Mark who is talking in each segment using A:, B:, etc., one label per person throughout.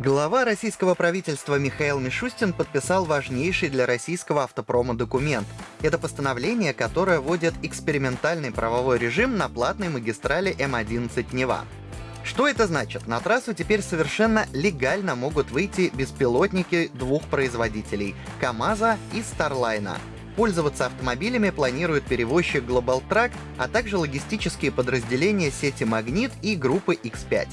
A: Глава российского правительства Михаил Мишустин подписал важнейший для российского автопрома документ. Это постановление, которое вводит экспериментальный правовой режим на платной магистрали М11 Нева. Что это значит? На трассу теперь совершенно легально могут выйти беспилотники двух производителей — КАМАЗа и Старлайна. Пользоваться автомобилями планирует перевозчик Global Truck, а также логистические подразделения сети Магнит и группы X5.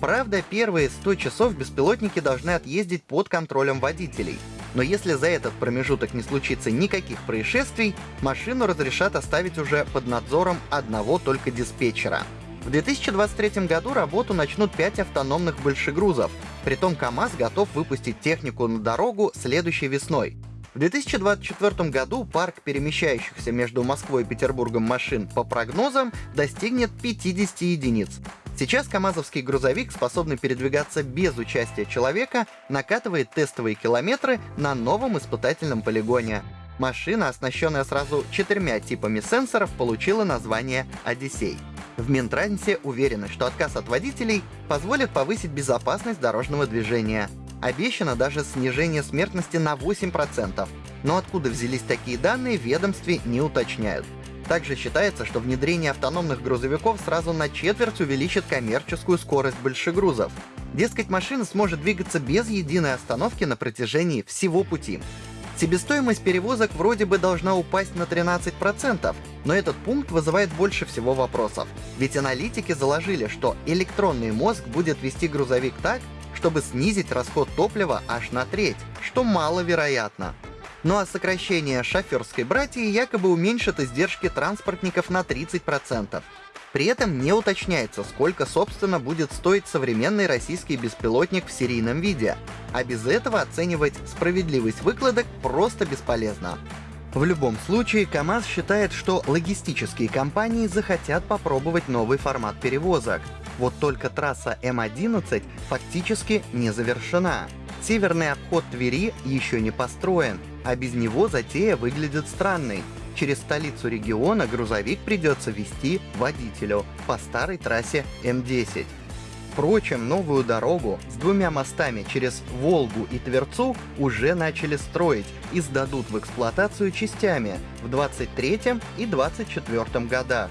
A: Правда, первые 100 часов беспилотники должны отъездить под контролем водителей. Но если за этот промежуток не случится никаких происшествий, машину разрешат оставить уже под надзором одного только диспетчера. В 2023 году работу начнут 5 автономных большегрузов. Притом КАМАЗ готов выпустить технику на дорогу следующей весной. В 2024 году парк перемещающихся между Москвой и Петербургом машин по прогнозам достигнет 50 единиц. Сейчас КАМАЗовский грузовик, способный передвигаться без участия человека, накатывает тестовые километры на новом испытательном полигоне. Машина, оснащенная сразу четырьмя типами сенсоров, получила название «Одиссей». В Минтрансе уверены, что отказ от водителей позволит повысить безопасность дорожного движения. Обещано даже снижение смертности на 8%. Но откуда взялись такие данные, ведомстве не уточняют. Также считается, что внедрение автономных грузовиков сразу на четверть увеличит коммерческую скорость большегрузов. Дескать, машина сможет двигаться без единой остановки на протяжении всего пути. Себестоимость перевозок вроде бы должна упасть на 13%, но этот пункт вызывает больше всего вопросов. Ведь аналитики заложили, что электронный мозг будет вести грузовик так, чтобы снизить расход топлива аж на треть, что маловероятно. Ну а сокращение шоферской братьи якобы уменьшит издержки транспортников на 30%. При этом не уточняется, сколько, собственно, будет стоить современный российский беспилотник в серийном виде, а без этого оценивать справедливость выкладок просто бесполезно. В любом случае, КАМАЗ считает, что логистические компании захотят попробовать новый формат перевозок. Вот только трасса М11 фактически не завершена. Северный обход Твери еще не построен, а без него затея выглядит странной. Через столицу региона грузовик придется вести водителю по старой трассе М10. Впрочем, новую дорогу с двумя мостами через Волгу и Тверцу уже начали строить и сдадут в эксплуатацию частями в 23 и 24 годах.